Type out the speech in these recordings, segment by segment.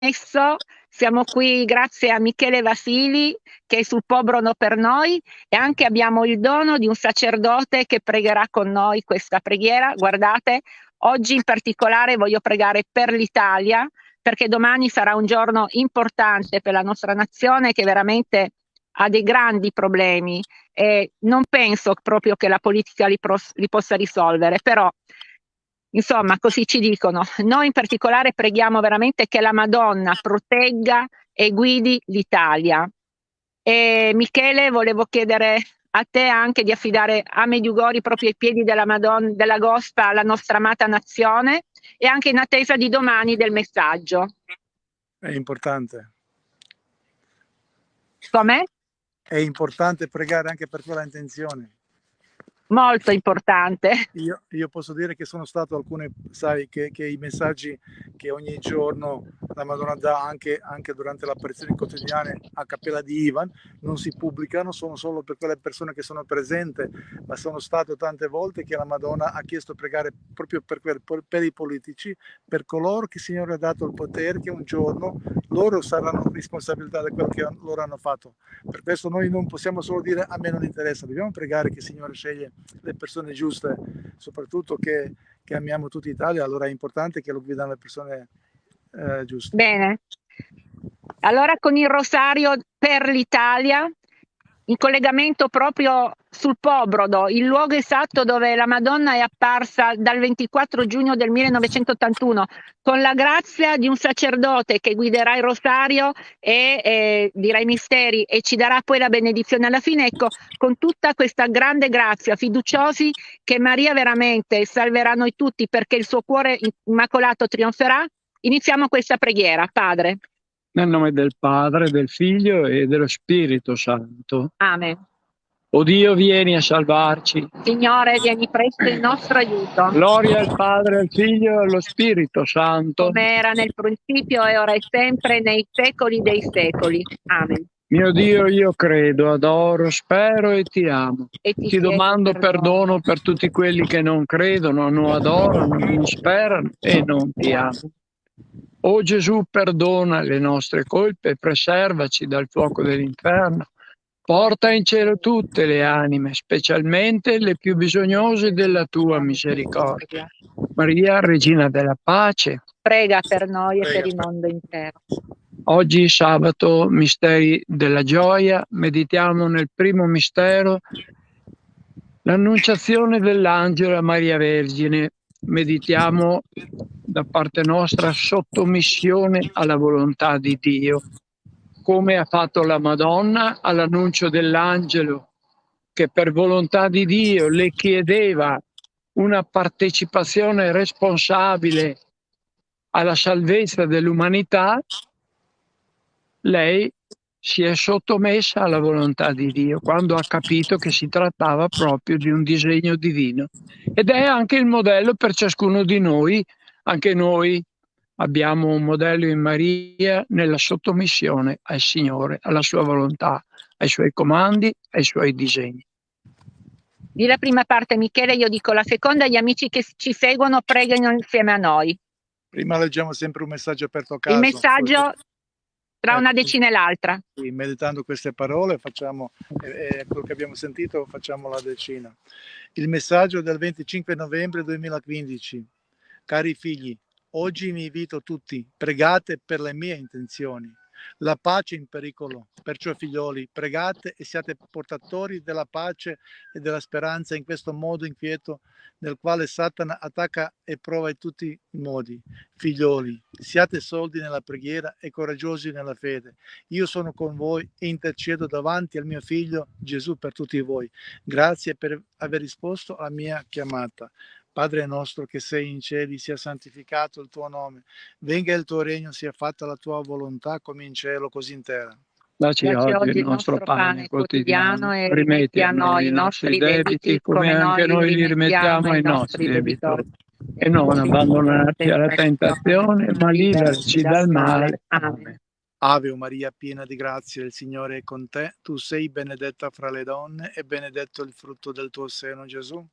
Siamo qui grazie a Michele Vasili che è sul Pobrono per noi e anche abbiamo il dono di un sacerdote che pregherà con noi questa preghiera. Guardate, oggi in particolare voglio pregare per l'Italia perché domani sarà un giorno importante per la nostra nazione che veramente ha dei grandi problemi e non penso proprio che la politica li, li possa risolvere, però Insomma, così ci dicono. Noi in particolare preghiamo veramente che la Madonna protegga e guidi l'Italia. E Michele, volevo chiedere a te anche di affidare a Mediugori proprio ai piedi della Madonna, della Gospa, la nostra amata nazione e anche in attesa di domani del messaggio. È importante. Com'è? È importante pregare anche per quella intenzione molto importante. Io, io, posso dire che sono stato alcune, sai, che, che, i messaggi che ogni giorno la Madonna dà anche, anche durante le apparizioni quotidiane a Cappella di Ivan non si pubblicano, sono solo per quelle persone che sono presenti, ma sono stato tante volte che la Madonna ha chiesto pregare proprio per, per, per i politici, per coloro che il Signore ha dato il potere, che un giorno loro saranno responsabilità di quello che loro hanno fatto. Per questo noi non possiamo solo dire a me non interessa, dobbiamo pregare che il Signore sceglie le persone giuste, soprattutto che, che amiamo tutta Italia, allora è importante che lo guidano le persone eh, giuste. Bene. Allora con il rosario per l'Italia in collegamento proprio sul Pobrodo, il luogo esatto dove la Madonna è apparsa dal 24 giugno del 1981, con la grazia di un sacerdote che guiderà il rosario e eh, dirà i misteri e ci darà poi la benedizione alla fine. Ecco, con tutta questa grande grazia, fiduciosi che Maria veramente salverà noi tutti perché il suo cuore immacolato trionferà, iniziamo questa preghiera. Padre. Nel nome del Padre, del Figlio e dello Spirito Santo. Amen. O Dio, vieni a salvarci. Signore, vieni presto in nostro aiuto. Gloria al Padre, al Figlio e allo Spirito Santo. Come era nel principio e ora e sempre, nei secoli dei secoli. Amen. Mio Dio, io credo, adoro, spero e ti amo. E ti, ti domando perdono per tutti quelli che non credono, non adorano, non sperano e non ti amano. O Gesù, perdona le nostre colpe, preservaci dal fuoco dell'inferno. Porta in cielo tutte le anime, specialmente le più bisognose della tua misericordia. Maria, Regina della Pace, prega per noi e per il mondo intero. Oggi sabato, misteri della gioia, meditiamo nel primo mistero l'annunciazione dell'angelo a Maria Vergine. Meditiamo da parte nostra sottomissione alla volontà di Dio, come ha fatto la Madonna all'annuncio dell'angelo che per volontà di Dio le chiedeva una partecipazione responsabile alla salvezza dell'umanità, lei si è sottomessa alla volontà di Dio quando ha capito che si trattava proprio di un disegno divino. Ed è anche il modello per ciascuno di noi anche noi abbiamo un modello in Maria nella sottomissione al Signore, alla sua volontà, ai suoi comandi, ai suoi disegni. Di la prima parte Michele, io dico la seconda, gli amici che ci seguono pregano insieme a noi. Prima leggiamo sempre un messaggio aperto a caso. Il messaggio tra una ecco. decina e l'altra. Sì, meditando queste parole, facciamo eh, quello che abbiamo sentito, facciamo la decina. Il messaggio del 25 novembre 2015. Cari figli, oggi vi invito tutti, pregate per le mie intenzioni. La pace è in pericolo, perciò figlioli, pregate e siate portatori della pace e della speranza in questo modo inquieto nel quale Satana attacca e prova in tutti i modi. Figlioli, siate soldi nella preghiera e coraggiosi nella fede. Io sono con voi e intercedo davanti al mio figlio Gesù per tutti voi. Grazie per aver risposto alla mia chiamata. Padre nostro che sei in cieli, sia santificato il tuo nome, venga il tuo regno, sia fatta la tua volontà come in cielo, così in terra. Dacci oggi il nostro pane quotidiano e rimetti a noi i nostri debiti come anche noi li rimettiamo ai nostri debitori. E non abbandonarci alla tentazione, ma liberaci dal male. Amen. Ave Maria, piena di grazia, il Signore è con te. Tu sei benedetta fra le donne e benedetto il frutto del tuo seno, Gesù.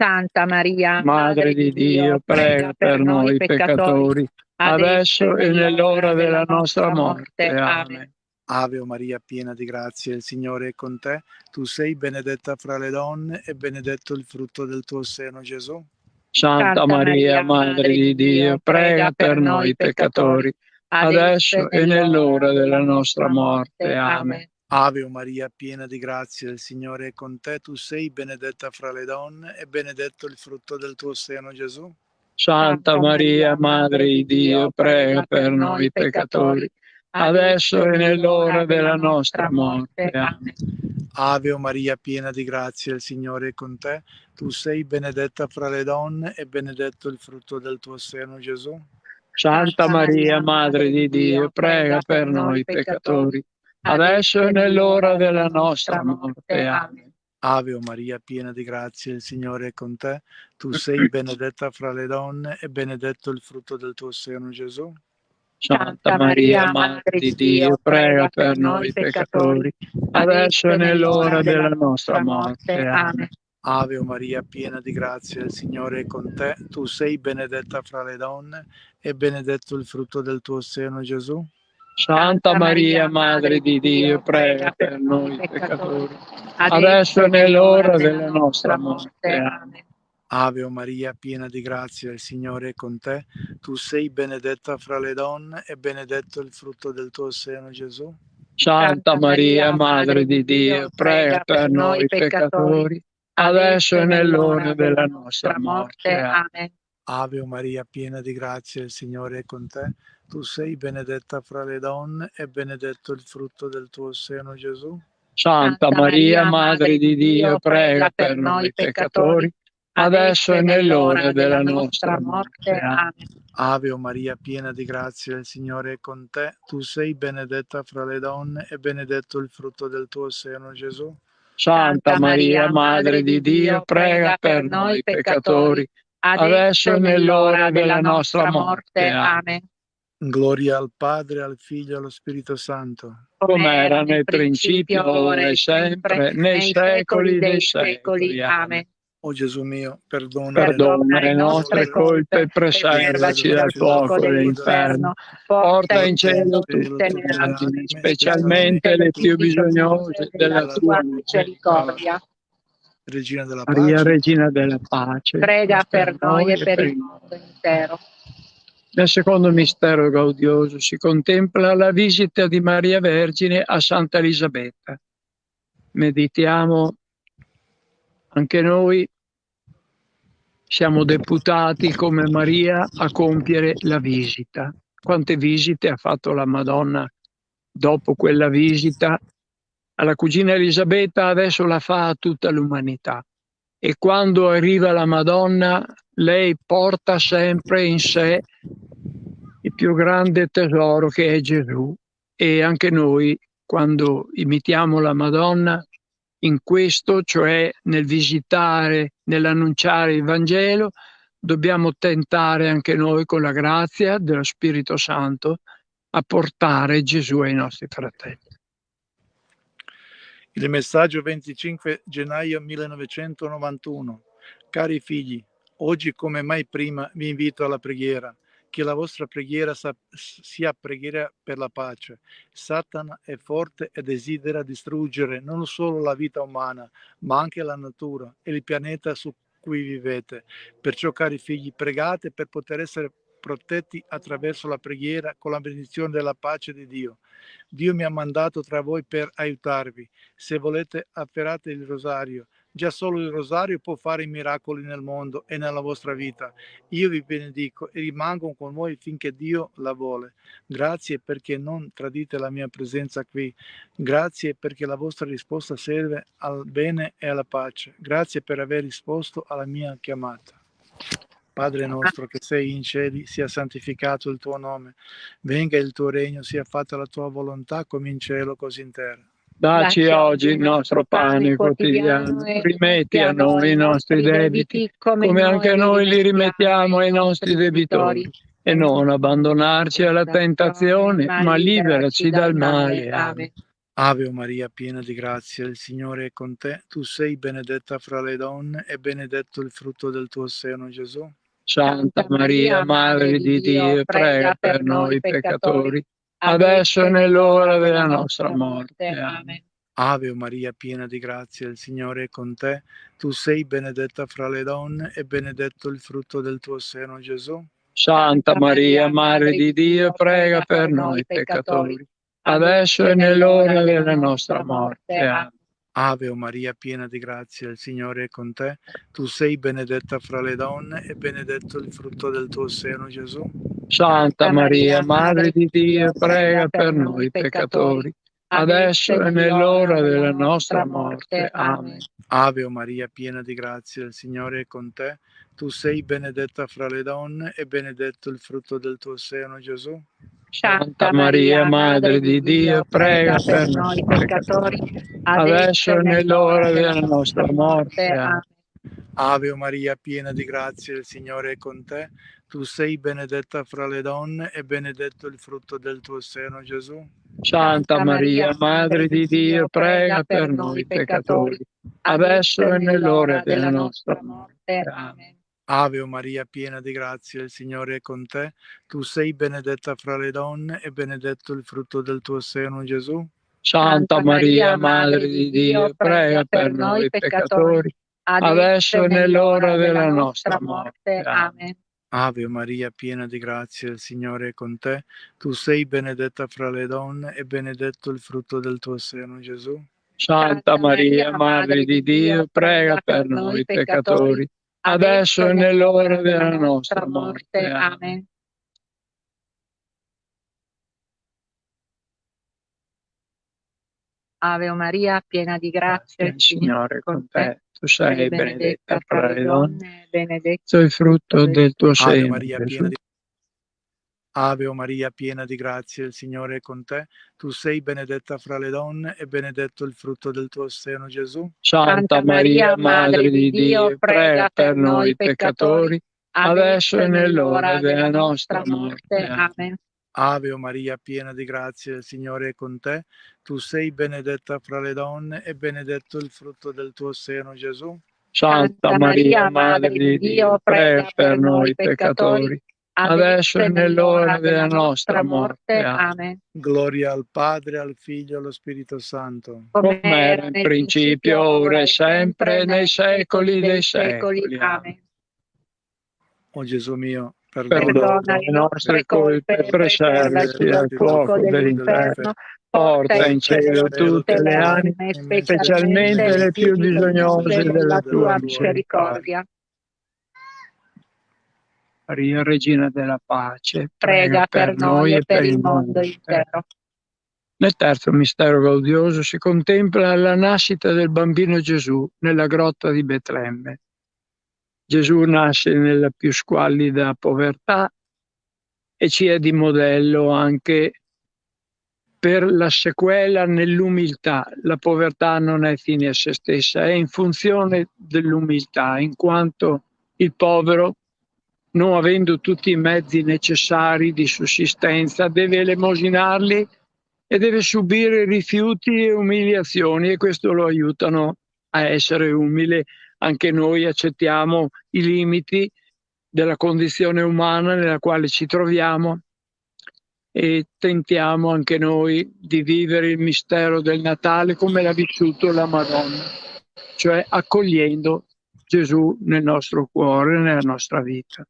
Santa Maria, Madre di Dio, prega per noi peccatori, adesso e nell'ora della nostra morte. Amen. Ave Maria, piena di grazia, il Signore è con te. Tu sei benedetta fra le donne e benedetto il frutto del tuo seno, Gesù. Santa Maria, Madre di Dio, prega per noi peccatori, adesso e nell'ora della nostra morte. Amen. Ave Maria, piena di grazia, il Signore è con te, tu sei benedetta fra le donne e benedetto il frutto del tuo seno, Gesù. Santa Maria, Madre di Dio, prega per noi peccatori, adesso e nell'ora della nostra morte. Amen. Ave Maria, piena di grazia, il Signore è con te, tu sei benedetta fra le donne e benedetto il frutto del tuo seno, Gesù. Santa Maria, Madre di Dio, prega per noi peccatori adesso e nell'ora della nostra morte. Amen. Ave Maria, piena di grazia, il Signore è con te. Tu sei benedetta fra le donne e benedetto il frutto del tuo seno, Gesù. Santa Maria, Madre di Dio, prega per noi peccatori, adesso e nell'ora della nostra morte. Amen. Ave Maria, piena di grazia, il Signore è con te. Tu sei benedetta fra le donne e benedetto il frutto del tuo seno, Gesù. Santa Maria, Madre di Dio, prega per noi peccatori, adesso e nell'ora della nostra morte. Amen. Ave Maria, piena di grazia, il Signore è con te. Tu sei benedetta fra le donne e benedetto il frutto del tuo seno, Gesù. Santa Maria, Madre di Dio, prega per noi peccatori, adesso e nell'ora della nostra morte. Amen. Ave Maria, piena di grazia, il Signore è con te. Tu sei benedetta fra le donne e benedetto il frutto del tuo seno, Gesù. Santa Maria, Madre di Dio, prega per noi peccatori, adesso e nell'ora della nostra morte. Amen. Ave Maria, piena di grazia, il Signore è con te. Tu sei benedetta fra le donne e benedetto il frutto del tuo seno, Gesù. Santa Maria, Madre di Dio, prega per noi peccatori, adesso e nell'ora della nostra morte. Amen. Gloria al Padre, al Figlio e allo Spirito Santo. Come era nel principio, ora e sempre, nei secoli dei secoli. Amen. O Gesù mio, perdona, perdona le nostre colpe e preservaci dal fuoco dell'inferno. Porta in cielo tutte le anime, specialmente le più bisognose della tua misericordia. Regina della pace. Maria, Regina della pace. Prega per noi e per il mondo intero. Nel secondo mistero gaudioso si contempla la visita di Maria Vergine a Santa Elisabetta. Meditiamo anche noi siamo deputati come Maria a compiere la visita. Quante visite ha fatto la Madonna dopo quella visita? Alla cugina Elisabetta adesso la fa a tutta l'umanità. E quando arriva la Madonna lei porta sempre in sé il più grande tesoro che è Gesù e anche noi quando imitiamo la Madonna in questo, cioè nel visitare, nell'annunciare il Vangelo, dobbiamo tentare anche noi con la grazia dello Spirito Santo a portare Gesù ai nostri fratelli. Il messaggio 25 gennaio 1991. Cari figli, Oggi come mai prima vi invito alla preghiera, che la vostra preghiera sia preghiera per la pace. Satana è forte e desidera distruggere non solo la vita umana, ma anche la natura e il pianeta su cui vivete. Perciò, cari figli, pregate per poter essere protetti attraverso la preghiera con la benedizione della pace di Dio. Dio mi ha mandato tra voi per aiutarvi. Se volete, afferrate il rosario Già solo il rosario può fare i miracoli nel mondo e nella vostra vita. Io vi benedico e rimango con voi finché Dio la vuole. Grazie perché non tradite la mia presenza qui. Grazie perché la vostra risposta serve al bene e alla pace. Grazie per aver risposto alla mia chiamata. Padre nostro che sei in cieli, sia santificato il tuo nome. Venga il tuo regno, sia fatta la tua volontà come in cielo così in terra. Dacci oggi il nostro pane quotidiano, rimetti a noi i nostri debiti, come anche noi li rimettiamo ai nostri debitori, e non abbandonarci alla tentazione, ma liberaci dal male. Amen. Ave Maria, piena di grazia, il Signore è con te. Tu sei benedetta fra le donne e benedetto il frutto del tuo seno, Gesù. Santa Maria, Madre di Dio, prega per noi peccatori, adesso e nell'ora della nostra morte. Amen. Ave Maria, piena di grazia, il Signore è con te. Tu sei benedetta fra le donne e benedetto il frutto del tuo seno, Gesù. Santa Maria, Madre di Dio, prega per noi peccatori, adesso e nell'ora della nostra morte. Amen. Ave Maria, piena di grazia, il Signore è con te. Tu sei benedetta fra le donne e benedetto il frutto del tuo seno, Gesù. Santa Maria, Madre di Dio, prega per noi peccatori, adesso e nell'ora della nostra morte. Amen. Ave Maria, piena di grazia, il Signore è con te. Tu sei benedetta fra le donne e benedetto il frutto del tuo seno, Gesù. Santa Maria, Madre di Dio, prega per noi peccatori, adesso e nell'ora della nostra morte. Amen. Ave Maria, piena di grazia, il Signore è con te. Tu sei benedetta fra le donne e benedetto il frutto del tuo seno, Gesù. Santa Maria, Madre di Dio, prega per noi peccatori, adesso e nell'ora della nostra morte. Amen. Ave Maria, piena di grazia, il Signore è con te. Tu sei benedetta fra le donne e benedetto il frutto del tuo seno, Gesù. Santa Maria, Madre di Dio, prega per noi peccatori, adesso e nell'ora della nostra morte. Amen. Ave Maria, piena di grazia, il Signore è con te. Tu sei benedetta fra le donne e benedetto il frutto del tuo seno, Gesù. Santa Maria, Madre di Dio, prega per noi peccatori adesso e nell'ora della nostra morte. Amen. Ave Maria, piena di grazia, il Signore è con te. Tu sei benedetta fra le donne, benedetto il frutto del tuo seno. Maria, piena di Ave o Maria, piena di grazia, il Signore è con te. Tu sei benedetta fra le donne e benedetto il frutto del tuo seno, Gesù. Santa Maria, Madre di Dio, prega per noi peccatori, adesso e nell'ora della nostra morte. Amen. Ave o Maria, piena di grazia, il Signore è con te. Tu sei benedetta fra le donne e benedetto il frutto del tuo seno, Gesù. Santa Maria, Madre di Dio, prega per noi peccatori adesso e nell'ora della nostra morte. Amen. Gloria al Padre, al Figlio e allo Spirito Santo. Come era in principio, ora e sempre, nei secoli dei secoli. Amen. O Gesù mio, perdona, le nostre colpe preservaci dal fuoco dell'inferno. Porta in cielo tutte le anime, specialmente le più bisognose della tua misericordia. Maria, Regina della Pace, prega, per noi e per il mondo intero. Nel terzo mistero gaudioso si contempla la nascita del bambino Gesù nella grotta di Betlemme. Gesù nasce nella più squallida povertà e ci è di modello anche per la sequela nell'umiltà. La povertà non è fine a se stessa, è in funzione dell'umiltà, in quanto il povero non avendo tutti i mezzi necessari di sussistenza, deve elemosinarli e deve subire rifiuti e umiliazioni e questo lo aiutano a essere umile. Anche noi accettiamo i limiti della condizione umana nella quale ci troviamo e tentiamo anche noi di vivere il mistero del Natale come l'ha vissuto la Madonna, cioè accogliendo Gesù nel nostro cuore, nella nostra vita.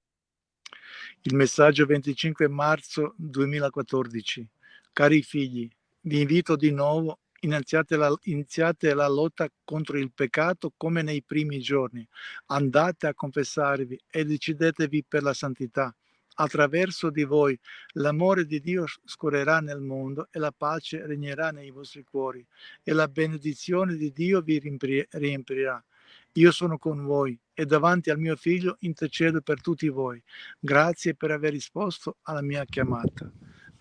Il messaggio 25 marzo 2014. Cari figli, vi invito di nuovo, iniziate la, iniziate la lotta contro il peccato come nei primi giorni. Andate a confessarvi e decidetevi per la santità. Attraverso di voi l'amore di Dio scorrerà nel mondo e la pace regnerà nei vostri cuori e la benedizione di Dio vi riempirà. Io sono con voi e davanti al mio figlio intercedo per tutti voi. Grazie per aver risposto alla mia chiamata.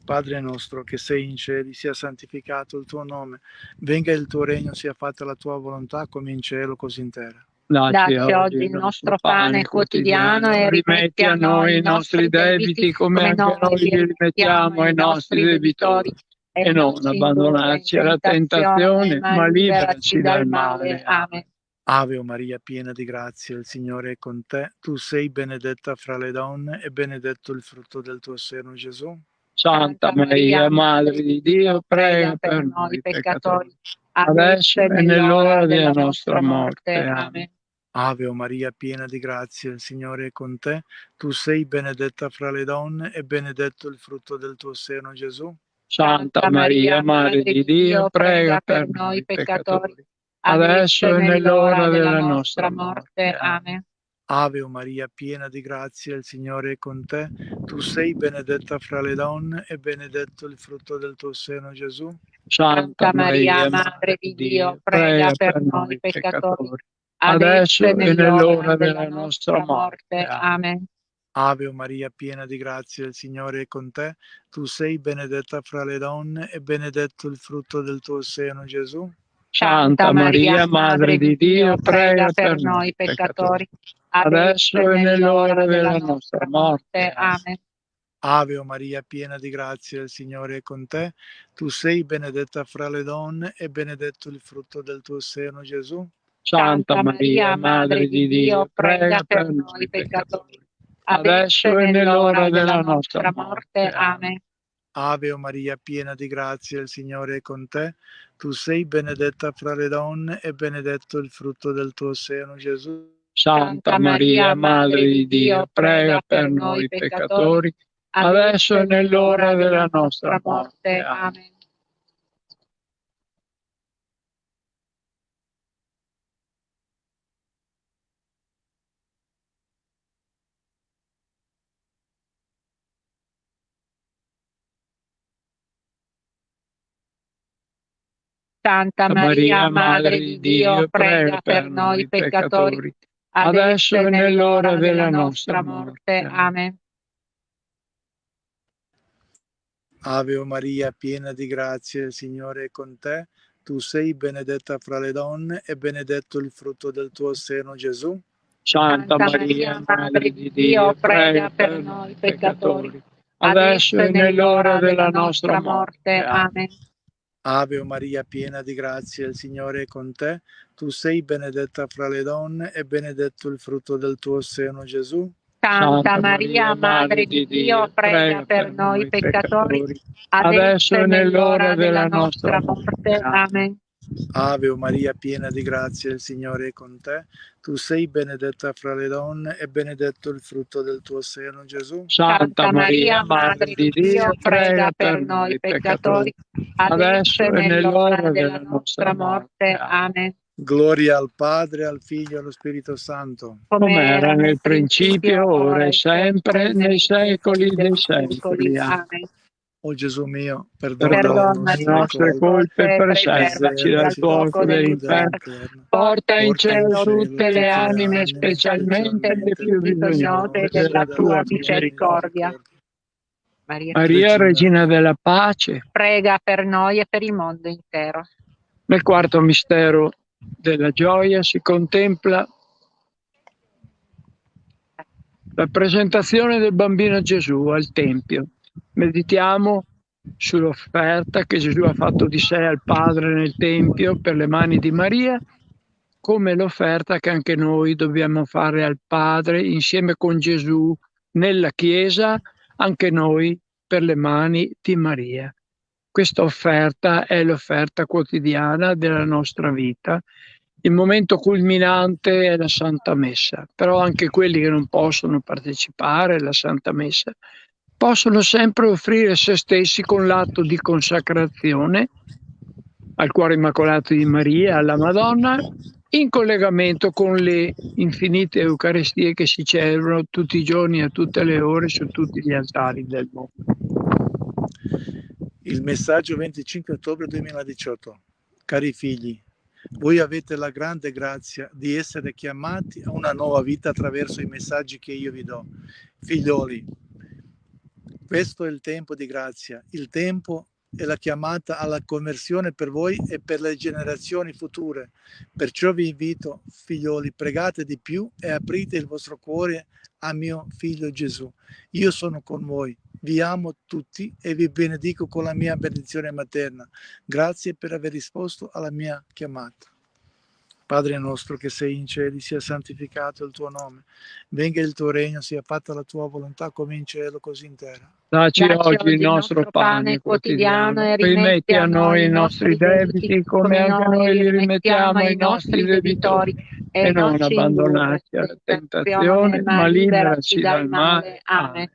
Padre nostro che sei in cieli, sia santificato il tuo nome, venga il tuo regno, sia fatta la tua volontà come in cielo così in terra. Dacci oggi il nostro pane quotidiano e rimetti a noi i nostri debiti come anche noi li rimettiamo ai nostri debitori e non abbandonarci alla tentazione, ma liberaci dal male. Amen. Ave Maria, piena di grazia, il Signore è con te. Tu sei benedetta fra le donne e benedetto il frutto del tuo seno, Gesù. Santa Maria, Madre di Dio, prega per noi peccatori, adesso e nell'ora della nostra morte. Amen. Ave Maria, piena di grazia, il Signore è con te. Tu sei benedetta fra le donne e benedetto il frutto del tuo seno, Gesù. Santa Maria, Madre di Dio, prega per noi peccatori, adesso e nell'ora della nostra morte. Amen. Ave Maria, piena di grazia, il Signore è con te. Tu sei benedetta fra le donne e benedetto il frutto del tuo seno, Gesù. Santa Maria, Madre di Dio, prega per noi peccatori, adesso e nell'ora della nostra morte. Amen. Ave Maria, piena di grazia, il Signore è con te. Tu sei benedetta fra le donne e benedetto il frutto del tuo seno, Gesù. Santa Maria, Madre di Dio, prega per noi peccatori, adesso e nell'ora della nostra morte. Amen. Ave Maria, piena di grazia, il Signore è con te. Tu sei benedetta fra le donne e benedetto il frutto del tuo seno, Gesù. Santa Maria, Madre di Dio, prega per noi peccatori, adesso e nell'ora della nostra morte. Amen. Ave Maria, piena di grazia, il Signore è con te. Tu sei benedetta fra le donne e benedetto il frutto del tuo seno, Gesù. Santa Maria, Madre di Dio, prega per noi peccatori, adesso e nell'ora della nostra morte. Amen. Santa Maria, Madre di Dio, prega per noi peccatori, adesso e nell'ora della nostra morte. Amen. Ave Maria, piena di grazia, il Signore è con te. Tu sei benedetta fra le donne e benedetto il frutto del tuo seno, Gesù. Santa Maria, Madre di Dio, prega per noi peccatori, adesso e nell'ora della nostra morte. Amen. Ave Maria, piena di grazia, il Signore è con te. Tu sei benedetta fra le donne e benedetto il frutto del tuo seno, Gesù. Santa Maria, Madre di Dio, prega per noi peccatori, adesso e nell'ora della nostra morte. Amen. Ave Maria, piena di grazia, il Signore è con te. Tu sei benedetta fra le donne e benedetto il frutto del tuo seno, Gesù. Santa Maria, Madre di Dio, prega per noi peccatori, adesso e nell'ora della nostra morte. Amen. Gloria al Padre, al Figlio e allo Spirito Santo. Come era nel principio, ora e sempre, nei secoli dei secoli. Amen. O Gesù mio, perdona, perdona le nostre colpe, preservaci dal fuoco dell'inferno. Porta in cielo tutte le anime, specialmente le più bisognose della tua misericordia. Maria, Maria, Regina della Pace, prega per noi e per il mondo intero. Nel quarto mistero della gioia si contempla la presentazione del bambino Gesù al Tempio meditiamo sull'offerta che Gesù ha fatto di sé al Padre nel Tempio per le mani di Maria, come l'offerta che anche noi dobbiamo fare al Padre insieme con Gesù nella Chiesa, anche noi per le mani di Maria. Questa offerta è l'offerta quotidiana della nostra vita. Il momento culminante è la Santa Messa, però anche quelli che non possono partecipare alla Santa Messa possono sempre offrire se stessi con l'atto di consacrazione al cuore immacolato di Maria, alla Madonna, in collegamento con le infinite Eucaristie che si celebrano tutti i giorni a tutte le ore su tutti gli altari del mondo. Il messaggio 25 ottobre 2018. Cari figli, voi avete la grande grazia di essere chiamati a una nuova vita attraverso i messaggi che io vi do. Figlioli, questo è il tempo di grazia, il tempo è la chiamata alla conversione per voi e per le generazioni future. Perciò vi invito, figlioli, pregate di più e aprite il vostro cuore a mio figlio Gesù. Io sono con voi, Vi amo tutti e vi benedico con la mia benedizione materna. Grazie per aver risposto alla mia chiamata. Padre nostro che sei in cieli, sia santificato il tuo nome. Venga il tuo regno, sia fatta la tua volontà come in cielo, così in terra. Dacci oggi il nostro pane quotidiano e rimetti a noi i nostri debiti come anche noi li rimettiamo ai nostri debitori e non abbandonarci alla tentazione, ma liberaci dal male. Amen.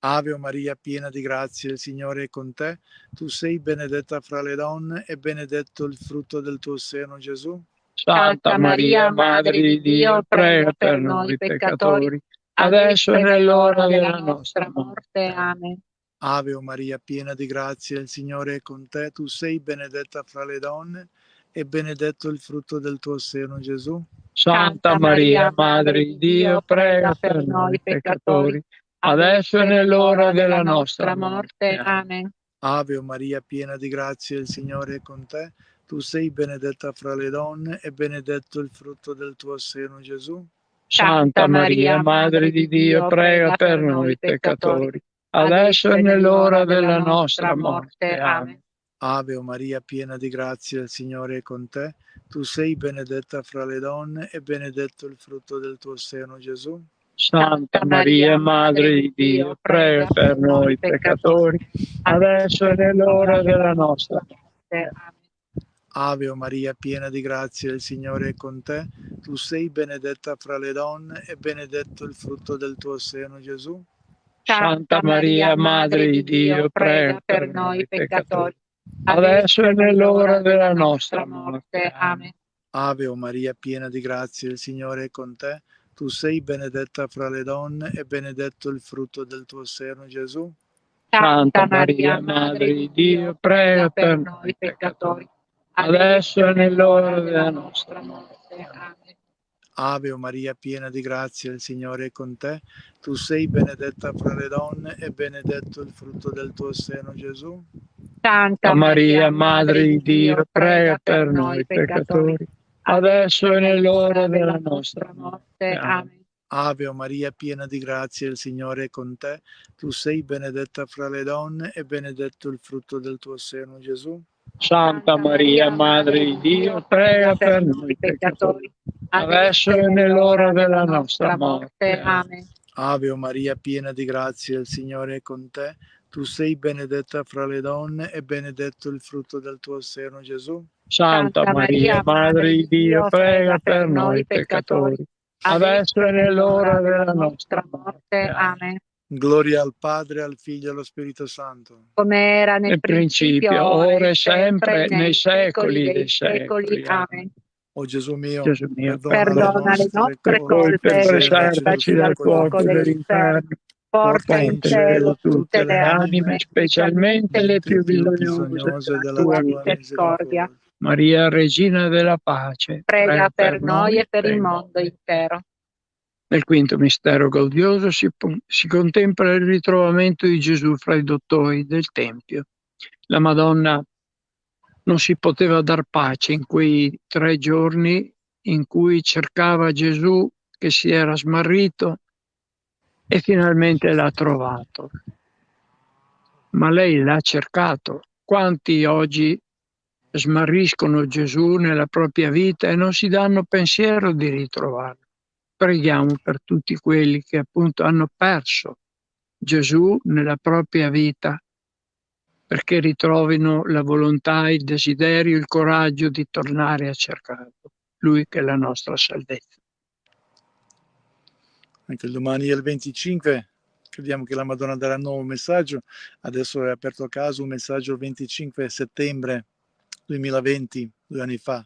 Ave Maria, piena di grazia, il Signore è con te. Tu sei benedetta fra le donne e benedetto il frutto del tuo seno, Gesù. Santa Maria, Madre di Dio, prega per noi peccatori, adesso è nell'ora della nostra morte. Amen. Ave Maria, piena di grazia, il Signore è con te. Tu sei benedetta fra le donne e benedetto il frutto del tuo seno, Gesù. Santa Maria, Madre di Dio, prega per noi peccatori adesso è nell'ora della nostra morte. Amen. Ave Maria, piena di grazia, il Signore è con te. Tu sei benedetta fra le donne e benedetto il frutto del tuo seno, Gesù. Santa Maria, Madre di Dio, prega per noi peccatori, adesso è nell'ora della nostra morte. Amen. Ave Maria, piena di grazia, il Signore è con te. Tu sei benedetta fra le donne e benedetto il frutto del tuo seno, Gesù. Santa Maria, Madre di Dio, prega per noi peccatori, adesso è nell'ora della nostra morte. Ave Maria, piena di grazia, il Signore è con te. Tu sei benedetta fra le donne e benedetto il frutto del tuo seno, Gesù. Santa Maria, Madre di Dio, prega per noi peccatori, adesso è nell'ora della nostra morte. Amen. Ave Maria, piena di grazia, il Signore è con te. Tu sei benedetta fra le donne e benedetto il frutto del tuo seno, Gesù. Santa Maria, Madre di Dio, prega per noi peccatori, adesso è nell'ora della nostra morte. Amen. Ave Maria, piena di grazia, il Signore è con te. Tu sei benedetta fra le donne e benedetto il frutto del tuo seno, Gesù. Santa Maria, Madre di Dio, prega per noi peccatori adesso è nell'ora della nostra morte. Amen. Ave Maria, piena di grazia, il Signore è con te. Tu sei benedetta fra le donne e benedetto il frutto del tuo seno, Gesù. Santa Maria, Madre di Dio, prega per noi peccatori, adesso è nell'ora della nostra morte. Amen. Ave Maria, piena di grazia, il Signore è con te. Tu sei benedetta fra le donne e benedetto il frutto del tuo seno, Gesù. Santa Maria, Madre di Dio, prega per noi peccatori, adesso è nell'ora della nostra morte. Amen. Gloria al Padre, al Figlio e allo Spirito Santo. Come era nel, nel principio, principio, ora e sempre, nei secoli dei secoli. Amen. O Gesù mio, Gesù mio perdona, le nostre colpe e preservaci dal fuoco dell'inferno. Porta in cielo tutte le anime, specialmente le più bisognose della tua misericordia. Maria, Regina della Pace, prega, per, noi e per il mondo intero. Nel quinto mistero gaudioso si, si, contempla il ritrovamento di Gesù fra i dottori del Tempio. La Madonna non si poteva dar pace in quei tre giorni in cui cercava Gesù che si era smarrito e finalmente l'ha trovato. Ma lei l'ha cercato. Quanti oggi smarriscono Gesù nella propria vita e non si danno pensiero di ritrovarlo. Preghiamo per tutti quelli che appunto hanno perso Gesù nella propria vita perché ritrovino la volontà, il desiderio, il coraggio di tornare a cercarlo, lui che è la nostra salvezza. Anche domani è il 25, crediamo che la Madonna darà un nuovo messaggio, adesso è aperto a caso un messaggio il 25 settembre 2020, due anni fa.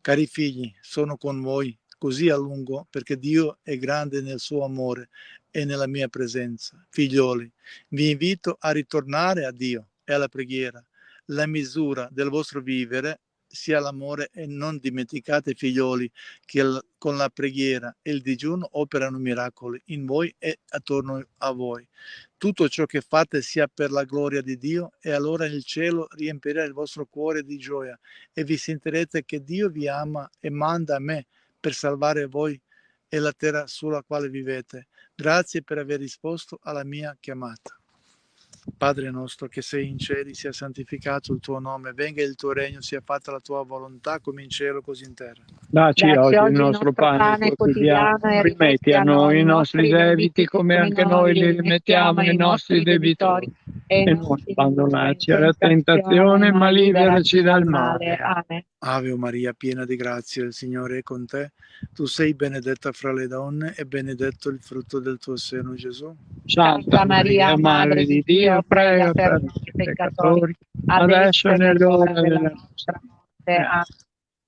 Cari figli, sono con voi così a lungo perché Dio è grande nel suo amore e nella mia presenza. Figlioli, vi invito a ritornare a Dio e alla preghiera. La misura del vostro vivere sia l'amore e non dimenticate figlioli che con la preghiera e il digiuno operano miracoli in voi e attorno a voi. Tutto ciò che fate sia per la gloria di Dio e allora il cielo riempirà il vostro cuore di gioia e vi sentirete che Dio vi ama e manda a me per salvare voi e la terra sulla quale vivete. Grazie per aver risposto alla mia chiamata. Padre nostro che sei in cieli, sia santificato il tuo nome, venga il tuo regno, sia fatta la tua volontà come in cielo così in terra. Dacci, Dacci oggi il nostro pane quotidiano, rimetti a noi i nostri debiti come anche noi li rimettiamo ai nostri debitori e non abbandonarci alla tentazione, ma liberaci dal male. Amen. Ave Maria, piena di grazia, il Signore è con te. Tu sei benedetta fra le donne e benedetto il frutto del tuo seno, Gesù. Santa Maria, Madre di Dio, prega per noi peccatori, adesso è nell'ora della nostra morte.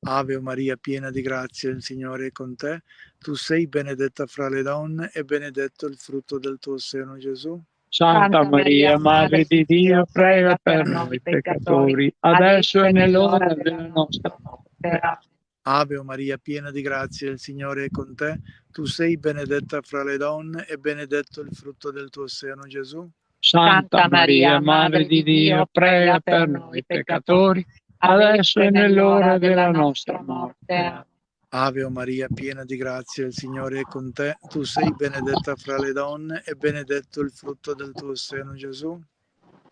Ave Maria, piena di grazia, il Signore è con te. Tu sei benedetta fra le donne e benedetto il frutto del tuo seno, Gesù. Santa Maria, Madre di Dio, prega per noi peccatori, adesso è nell'ora della nostra morte. Ave Maria, piena di grazia, il Signore è con te. Tu sei benedetta fra le donne e benedetto il frutto del tuo seno, Gesù. Santa Maria, Madre di Dio, prega per noi peccatori, adesso è nell'ora della nostra morte. Ave Maria, piena di grazia, il Signore è con te. Tu sei benedetta fra le donne e benedetto il frutto del tuo seno, Gesù.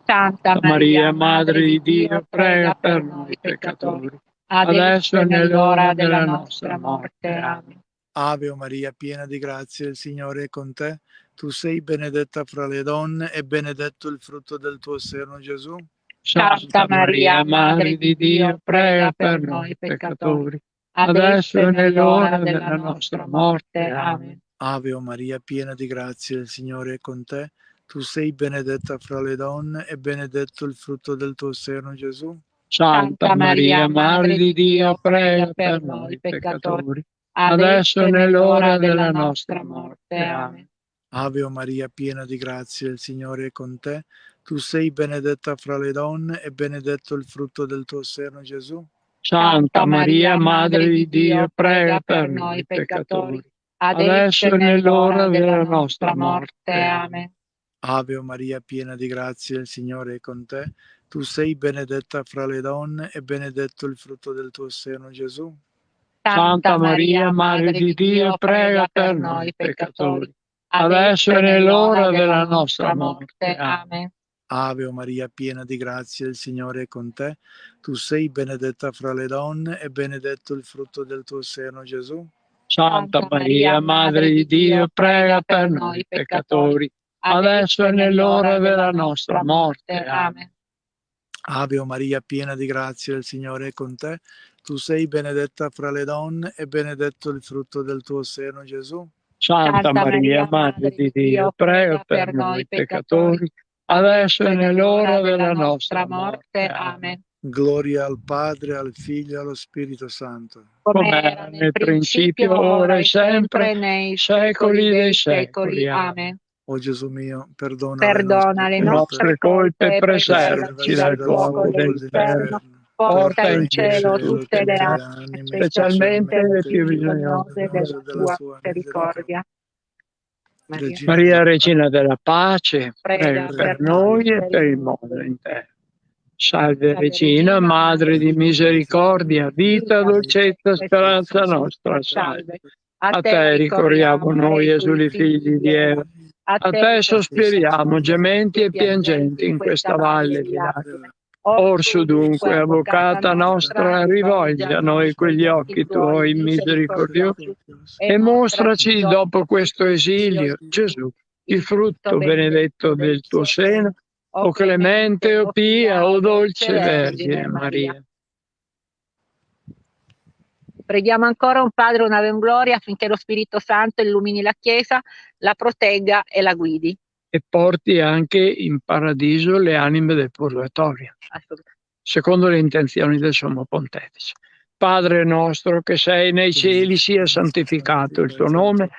Santa Maria, Madre di Dio, prega per noi peccatori, adesso è nell'ora della nostra morte. Amen. Ave Maria, piena di grazia, il Signore è con te. Tu sei benedetta fra le donne e benedetto il frutto del tuo seno, Gesù. Santa Maria, Madre di Dio, prega per noi peccatori adesso è nell'ora della nostra morte. Amen. Ave Maria, piena di grazia, il Signore è con te. Tu sei benedetta fra le donne e benedetto il frutto del tuo seno, Gesù. Santa Maria, Madre di Dio, prega per noi peccatori, adesso è nell'ora della nostra morte. Amen. Ave Maria, piena di grazia, il Signore è con te. Tu sei benedetta fra le donne e benedetto il frutto del tuo seno, Gesù. Santa Maria, Madre di Dio, prega per noi peccatori, adesso è nell'ora della nostra morte. Amen. Ave Maria, piena di grazia, il Signore è con te. Tu sei benedetta fra le donne e benedetto il frutto del tuo seno, Gesù. Santa Maria, Madre di Dio, prega per noi peccatori, adesso è nell'ora della nostra morte. Amen. Ave Maria, piena di grazia, il Signore è con te. Tu sei benedetta fra le donne e benedetto il frutto del tuo seno, Gesù. Santa Maria, Madre di Dio, prega per noi peccatori, adesso è nell'ora della nostra morte. Amen. Ave Maria, piena di grazia, il Signore è con te. Tu sei benedetta fra le donne e benedetto il frutto del tuo seno, Gesù. Santa Maria, Madre di Dio, prega per noi peccatori, adesso è nell'ora della nostra morte. Amen. Gloria al Padre, al Figlio e allo Spirito Santo. Come era nel principio, ora e sempre, nei secoli dei secoli. Amen. O Gesù mio, perdona, perdona le nostre, colpe e preservaci dal fuoco dell'inferno. Porta in cielo tutte le anime, specialmente le più bisognose della tua misericordia. Maria, Maria Regina della Pace, prega, per noi e per il mondo intero. Salve Regina, Madre di misericordia, vita, dolcezza, speranza nostra, salve. A te ricorriamo noi, esuli figli di Eva. A te sospiriamo, gementi e piangenti in questa valle di lacrime. Orso dunque, avvocata nostra, rivolgi a noi quegli occhi tuoi misericordiosi e mostraci dopo questo esilio, Gesù, il frutto benedetto del tuo seno, o clemente, o pia, o dolce Vergine Maria. Preghiamo ancora un Padre, una Gloria affinché lo Spirito Santo illumini la Chiesa, la protegga e la guidi e porti anche in paradiso le anime del purgatorio, secondo le intenzioni del Sommo Pontefice. Padre nostro che sei nei cieli, sia santificato il tuo nome,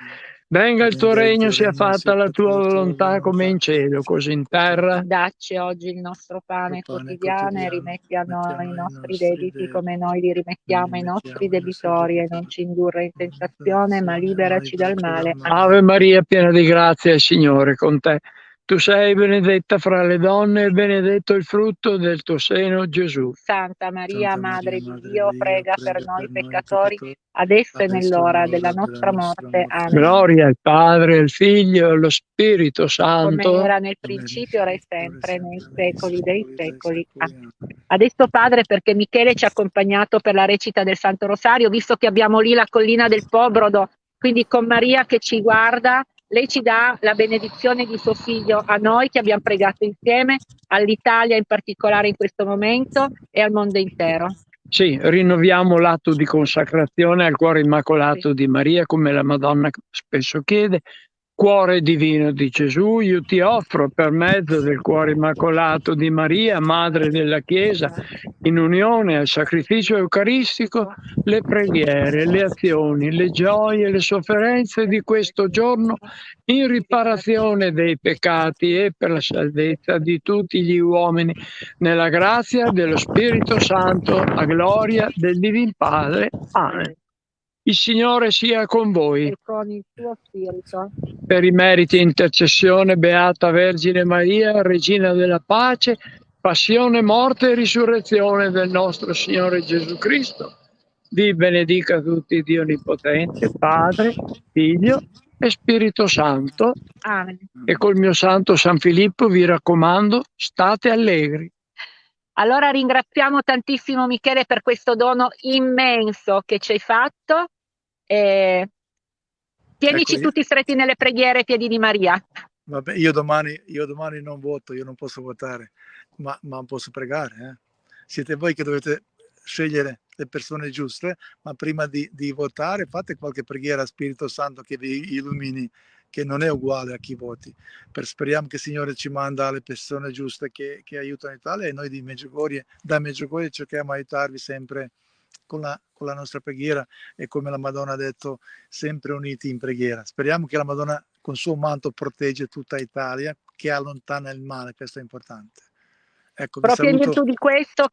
Venga il tuo regno, sia fatta la tua volontà come in cielo, così in terra. Dacci oggi il nostro pane quotidiano e rimetti a noi i nostri debiti come noi li rimettiamo ai nostri debitori e non ci indurre in tentazione, ma liberaci dal male. Ave Maria, piena di grazia, il Signore con te. Tu sei benedetta fra le donne e benedetto il frutto del tuo seno, Gesù. Santa Maria, Santa Madre di Dio, prega, per noi peccatori, adesso e nell'ora della nostra morte. Amen. Gloria al Padre, al Figlio e allo Spirito Santo. Come era nel principio, ora e sempre, nei secoli dei secoli. Amen. Adesso, Padre, perché Michele ci ha accompagnato per la recita del Santo Rosario, visto che abbiamo lì la collina del Pobrodo, quindi con Maria che ci guarda, lei ci dà la benedizione di suo figlio a noi che abbiamo pregato insieme, all'Italia in particolare in questo momento e al mondo intero. Sì, rinnoviamo l'atto di consacrazione al cuore immacolato sì. di Maria, come la Madonna spesso chiede, Cuore divino di Gesù, io ti offro per mezzo del cuore immacolato di Maria, Madre della Chiesa, in unione al sacrificio eucaristico, le preghiere, le azioni, le gioie, le sofferenze di questo giorno in riparazione dei peccati e per la salvezza di tutti gli uomini, nella grazia dello Spirito Santo, a gloria del Divin Padre. Amen. Il Signore sia con voi. E con il tuo spirito. Per i meriti intercessione, Beata Vergine Maria, Regina della Pace, passione, morte e risurrezione del nostro Signore Gesù Cristo. Vi benedica tutti Dio Onnipotente, Padre, Figlio e Spirito Santo. Amen. E col mio santo San Filippo vi raccomando, state allegri. Allora ringraziamo tantissimo Michele per questo dono immenso che ci hai fatto eh, tienici ecco, tutti stretti nelle preghiere, piedi di Maria. Vabbè, io domani, io domani non voto, io non posso votare, ma, ma posso pregare. Eh? Siete voi che dovete scegliere le persone giuste, ma prima di, di, votare fate qualche preghiera a Spirito Santo che vi illumini, che non è uguale a chi voti. Per, speriamo che il Signore ci manda le persone giuste che, che aiutano l'Italia e noi di Meggiugorie, da Meggiugorie cerchiamo di aiutarvi sempre con la, con la nostra preghiera e come la Madonna ha detto, sempre uniti in preghiera. Speriamo che la Madonna con suo manto protegge tutta Italia, che allontana il male, questo è importante. Ecco, proprio, in virtù di questo,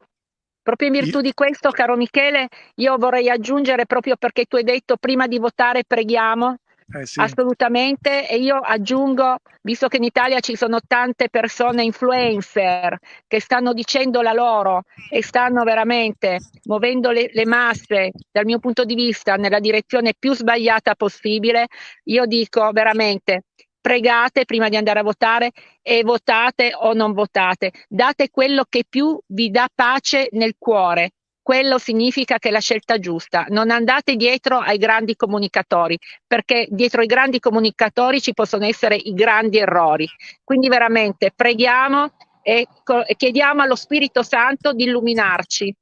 proprio in virtù di questo, caro Michele, io vorrei aggiungere proprio perché tu hai detto prima di votare preghiamo, eh sì. Assolutamente, e io aggiungo, visto che in Italia ci sono tante persone influencer che stanno dicendo la loro e stanno veramente muovendo le, le masse, dal mio punto di vista, nella direzione più sbagliata possibile, io dico veramente pregate prima di andare a votare e votate o non votate, date quello che più vi dà pace nel cuore, quello significa che è la scelta giusta. Non andate dietro ai grandi comunicatori, perché dietro ai grandi comunicatori ci possono essere i grandi errori. Quindi veramente preghiamo e chiediamo allo Spirito Santo di illuminarci.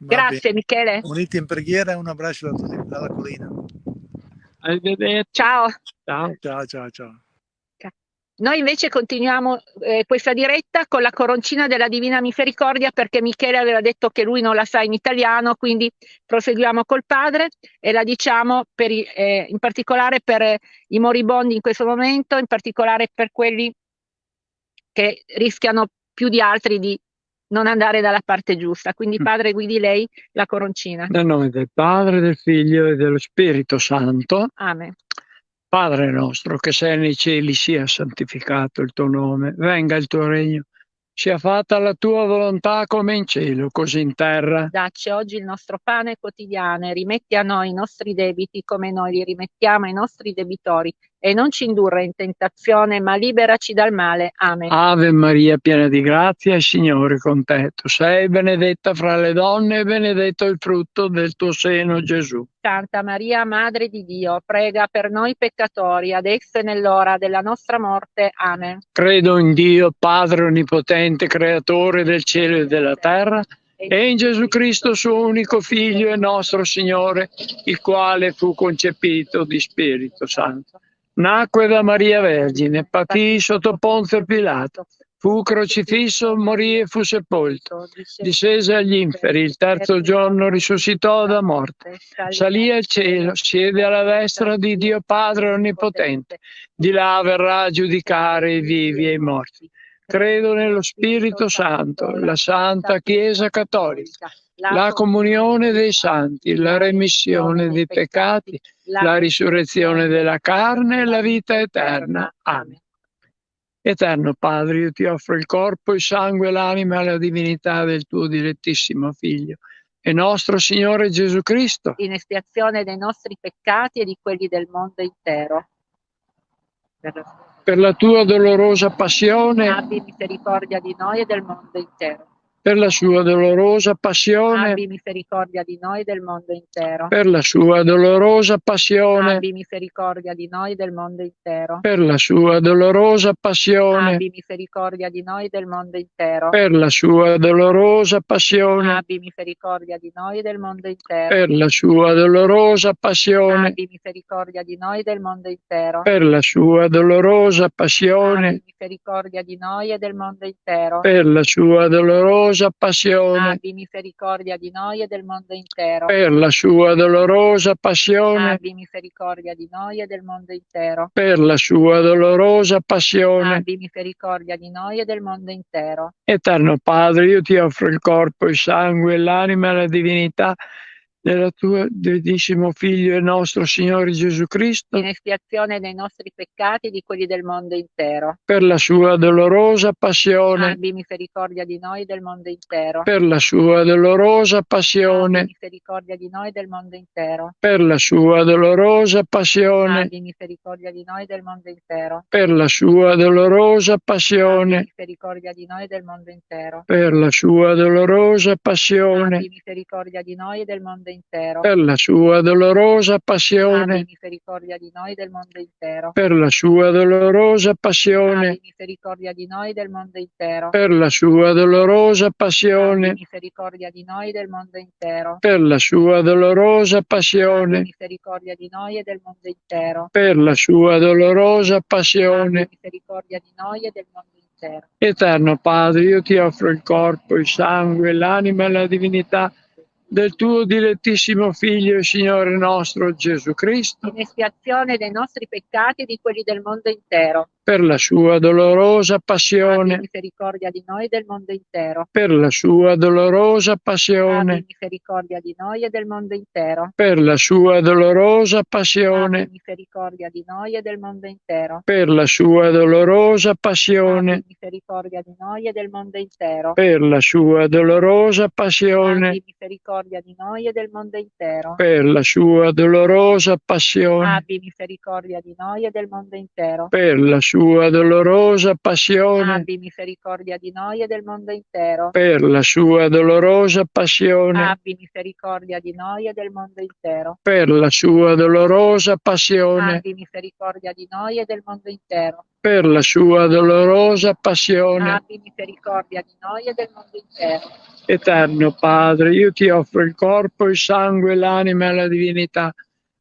Va Grazie bene. Michele. Uniti in preghiera e un abbraccio dalla collina. Ciao. Ciao, ciao, ciao. ciao. Noi invece continuiamo eh, questa diretta con la coroncina della Divina Misericordia perché Michele aveva detto che lui non la sa in italiano, quindi proseguiamo col padre e la diciamo per, eh, in particolare per i moribondi in questo momento, in particolare per quelli che rischiano più di altri di non andare dalla parte giusta. Quindi mm. padre guidi lei la coroncina. Nel nome del Padre, del Figlio e dello Spirito Santo. Amen. Padre nostro che sei nei cieli, sia santificato il tuo nome, venga il tuo regno, sia fatta la tua volontà come in cielo, così in terra. Dacci oggi il nostro pane quotidiano e rimetti a noi i nostri debiti come noi li rimettiamo ai nostri debitori e non ci indurre in tentazione, ma liberaci dal male. Amen. Ave Maria, piena di grazia, il Signore è con te. Tu sei benedetta fra le donne e benedetto il frutto del tuo seno, Gesù. Santa Maria, Madre di Dio, prega per noi peccatori, adesso e nell'ora della nostra morte. Amen. Credo in Dio, Padre Onnipotente, Creatore del cielo e della terra, e in Gesù Cristo, suo unico Figlio e nostro Signore, il quale fu concepito di Spirito Santo Nacque da Maria Vergine, patì sotto Ponzio Pilato, fu crocifisso, morì e fu sepolto, discese agli inferi, il terzo giorno risuscitò da morte, salì al cielo, siede alla destra di Dio Padre Onnipotente, di là verrà a giudicare i vivi e i morti. Credo nello Spirito Santo, la Santa Chiesa Cattolica la comunione dei santi, la remissione dei peccati, la risurrezione della carne e la vita eterna. Amen. Eterno Padre, io ti offro il corpo, il sangue, l'anima e la divinità del tuo direttissimo Figlio e nostro Signore Gesù Cristo, in espiazione dei nostri peccati e di quelli del mondo intero. Per la, per la tua dolorosa passione, abbi misericordia di noi e del mondo intero per la sua dolorosa passione, abbi misericordia di noi e del mondo intero. Per la sua dolorosa passione, abbi misericordia di noi e del mondo intero. Per la sua dolorosa passione, abbi misericordia di noi e del mondo intero. Per la sua dolorosa passione, abbi misericordia di noi e del mondo intero. Per la sua dolorosa passione, abbi misericordia di noi e del mondo intero. Per la sua dolorosa passione, abbi misericordia di noi e del mondo intero. Per la sua dolorosa dolorosa passione. Abbi misericordia di noi e del mondo intero. Per la sua dolorosa passione. Abbi misericordia di noi e del mondo intero. Per la sua dolorosa passione. Abbi misericordia di noi e del mondo intero. Eterno Padre, io ti offro il corpo, il sangue, l'anima e la divinità della tua divinissimo Figlio e nostro Signore Gesù Cristo, in espiazione dei nostri peccati e di quelli del mondo intero. Per la sua dolorosa passione, abbi misericordia di noi del mondo intero. Per la sua dolorosa passione, abbi misericordia di noi del mondo intero. Per la sua dolorosa passione, abbi misericordia di noi e del mondo intero. Per la sua dolorosa passione, abbi misericordia di noi del mondo intero. Per la sua dolorosa passione, abbi misericordia di noi e del mondo intero intero. Per la sua dolorosa passione. Abbi misericordia di noi del mondo intero. Per la sua dolorosa passione. Abbi misericordia di noi del mondo intero. Per la sua dolorosa passione. Abbi misericordia di noi del mondo intero. Per la sua dolorosa passione. Abbi misericordia di noi e del mondo intero. Per la sua dolorosa passione. Abbi misericordia di noi e del mondo intero. Eterno Padre, io ti offro il corpo, il sangue, l'anima e la divinità del tuo dilettissimo Figlio e Signore nostro Gesù Cristo, in espiazione dei nostri peccati e di quelli del mondo intero, per la sua dolorosa passione, abbi misericordia di noi e del mondo intero, per la sua dolorosa passione, abbi misericordia di noi e del mondo intero, per la sua dolorosa passione, abbi misericordia di noi e del mondo intero, per la sua dolorosa passione, abbi misericordia di noi e del mondo intero, per la sua dolorosa passione, abbi misericordia di noi e del mondo intero, per la sua dolorosa passione, abbi misericordia di noi e del mondo intero, per la sua sua dolorosa passione. Abbi misericordia di noi e del mondo intero. Per la sua dolorosa passione. Abbi misericordia di noi e del mondo intero. Per la sua dolorosa passione. Abbi misericordia di noi e del mondo intero. Per la sua dolorosa passione. Abbi misericordia di noi e del mondo intero. Eterno Padre, io ti offro il corpo, il sangue, l'anima e la divinità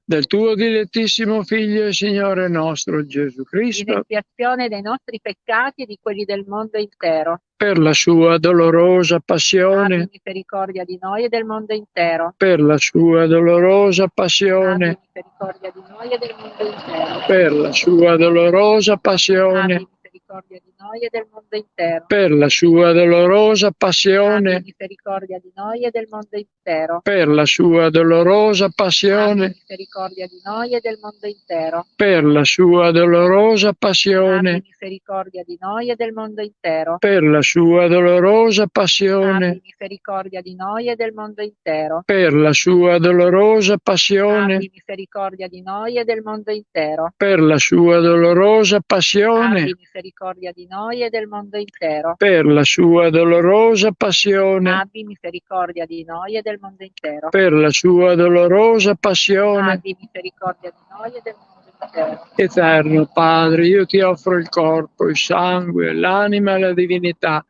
del tuo dilettissimo Figlio e Signore nostro Gesù Cristo, in espiazione dei nostri peccati e di quelli del mondo intero, per la sua dolorosa passione, abbi misericordia di noi e del mondo intero, per la sua dolorosa passione, abbi misericordia di noi e del mondo intero, per la sua dolorosa passione, abbi misericordia di noi e del mondo intero. Per la sua dolorosa passione. Abbi misericordia di noi e del mondo intero. Per la sua dolorosa passione. Abbi misericordia di noi e del mondo intero. Per la sua dolorosa passione. Abbi misericordia di noi e del mondo intero. Per la sua dolorosa passione. Abbi misericordia di noi e del mondo intero. Per la sua dolorosa passione. Abbi misericordia di noi e del mondo intero. Per la sua dolorosa passione. Abbi misericordia di noi e del mondo intero. Per la sua dolorosa passione. Abbi misericordia di noi e del mondo intero. Per la sua dolorosa passione. Abbi misericordia di noi e del mondo intero. Eterno Padre, io ti offro il corpo, il sangue, l'anima e la divinità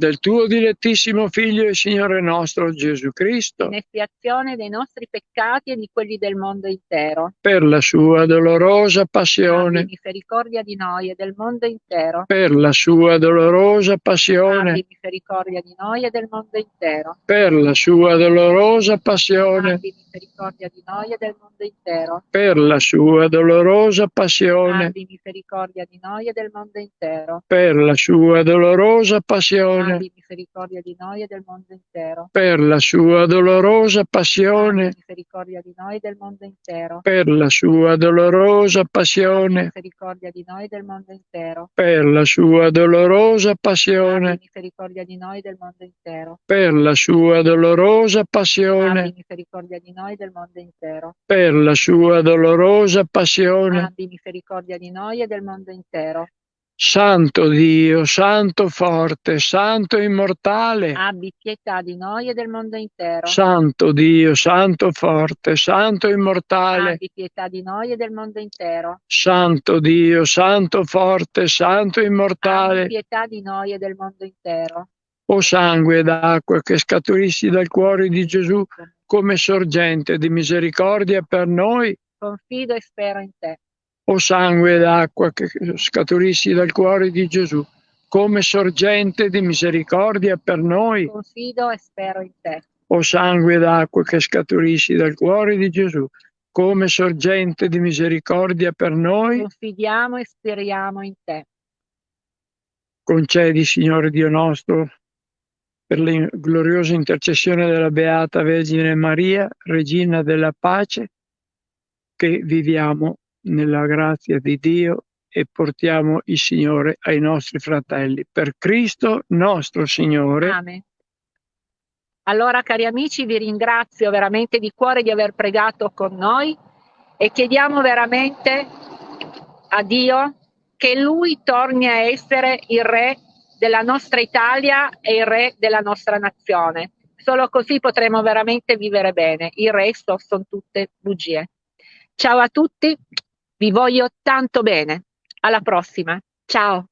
del tuo dilettissimo Figlio e Signore nostro Gesù Cristo, in espiazione dei nostri peccati e di quelli del mondo intero, per la sua dolorosa passione, abbi misericordia di noi e del mondo intero, per la sua dolorosa passione, abbi misericordia di noi e del mondo intero, per la sua dolorosa passione, abbi misericordia di noi e del mondo intero. Per la sua dolorosa passione. Abbi misericordia di noi e del mondo intero. Per la sua dolorosa passione. Abbi misericordia di noi e del mondo intero. Per la sua dolorosa passione. Abbi misericordia di noi e del mondo intero. Per la sua dolorosa passione. Abbi misericordia di noi e del mondo intero. Per la sua dolorosa passione. Abbi misericordia di noi e del mondo intero. Per la sua dolorosa passione. Abbi misericordia di noi e del mondo intero. Per la sua dolorosa passione. Abbi misericordia di noi e del mondo intero. Santo Dio, Santo forte, Santo immortale. Abbi pietà di noi e del mondo intero. Santo Dio, Santo forte, Santo immortale. Abbi pietà di noi e del mondo intero. Santo Dio, Santo forte, Santo immortale. Abbi pietà di noi e del mondo intero. O sangue d'acqua che scaturissi dal cuore di Gesù come sorgente di misericordia per noi. Confido e spero in te. O sangue d'acqua che scaturissi dal cuore di Gesù come sorgente di misericordia per noi. Confido e spero in te. O sangue d'acqua che scaturissi dal cuore di Gesù come sorgente di misericordia per noi. Confidiamo e speriamo in te. Concedi, Signore Dio nostro, per la gloriosa intercessione della Beata Vergine Maria, Regina della Pace, che viviamo nella grazia di Dio e portiamo il Signore ai nostri fratelli. Per Cristo nostro Signore. Amen. Allora, cari amici, vi ringrazio veramente di cuore di aver pregato con noi e chiediamo veramente a Dio che Lui torni a essere il Re della nostra Italia e il re della nostra nazione. Solo così potremo veramente vivere bene. Il resto sono tutte bugie. Ciao a tutti, vi voglio tanto bene. Alla prossima. Ciao.